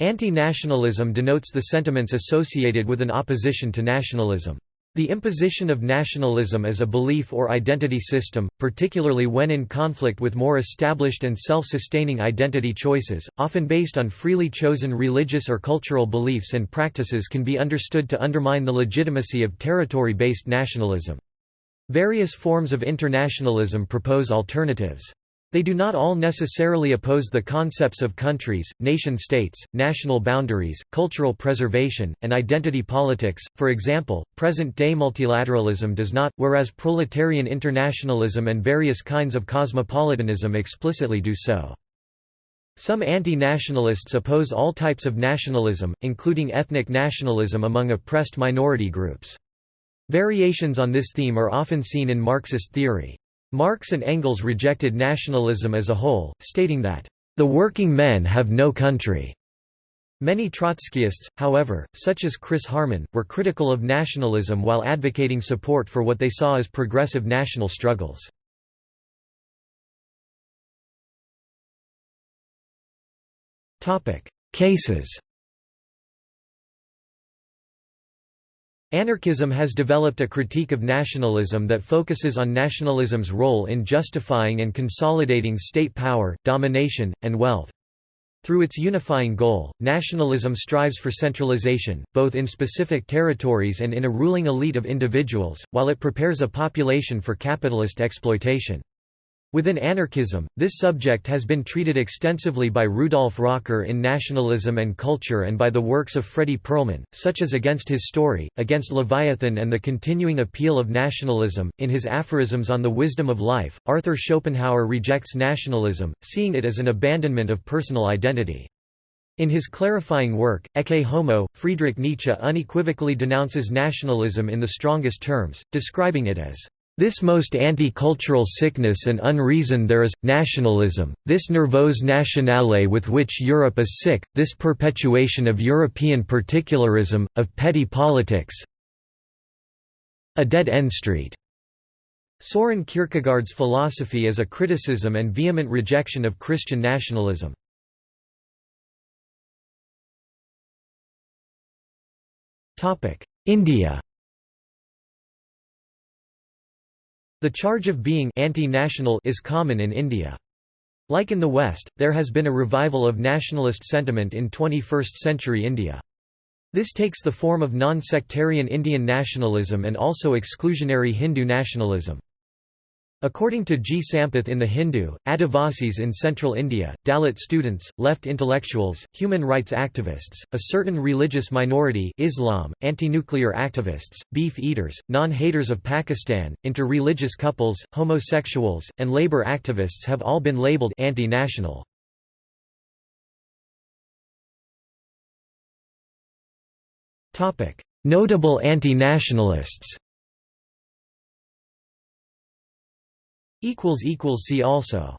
Anti-nationalism denotes the sentiments associated with an opposition to nationalism. The imposition of nationalism as a belief or identity system, particularly when in conflict with more established and self-sustaining identity choices, often based on freely chosen religious or cultural beliefs and practices can be understood to undermine the legitimacy of territory-based nationalism. Various forms of internationalism propose alternatives. They do not all necessarily oppose the concepts of countries, nation-states, national boundaries, cultural preservation, and identity politics, for example, present-day multilateralism does not, whereas proletarian internationalism and various kinds of cosmopolitanism explicitly do so. Some anti-nationalists oppose all types of nationalism, including ethnic nationalism among oppressed minority groups. Variations on this theme are often seen in Marxist theory. Marx and Engels rejected nationalism as a whole, stating that, "...the working men have no country." Many Trotskyists, however, such as Chris Harman, were critical of nationalism while advocating support for what they saw as progressive national struggles. Cases Anarchism has developed a critique of nationalism that focuses on nationalism's role in justifying and consolidating state power, domination, and wealth. Through its unifying goal, nationalism strives for centralization, both in specific territories and in a ruling elite of individuals, while it prepares a population for capitalist exploitation. Within anarchism, this subject has been treated extensively by Rudolf Rocker in Nationalism and Culture and by the works of Fredy Perlman, such as Against His Story, Against Leviathan and the Continuing Appeal of Nationalism. In his aphorisms on the wisdom of life, Arthur Schopenhauer rejects nationalism, seeing it as an abandonment of personal identity. In his clarifying work, Ecce Homo, Friedrich Nietzsche unequivocally denounces nationalism in the strongest terms, describing it as this most anti-cultural sickness and unreason there is, nationalism, this nervose nationale with which Europe is sick, this perpetuation of European particularism, of petty politics a dead-end street." Soren Kierkegaard's philosophy is a criticism and vehement rejection of Christian nationalism. India The charge of being anti-national is common in India. Like in the West, there has been a revival of nationalist sentiment in 21st-century India. This takes the form of non-sectarian Indian nationalism and also exclusionary Hindu nationalism. According to G. Sampath in The Hindu, Adivasis in central India, Dalit students, left intellectuals, human rights activists, a certain religious minority Islam, anti-nuclear activists, beef eaters, non-haters of Pakistan, inter-religious couples, homosexuals, and labor activists have all been labeled anti-national. Notable anti-nationalists See also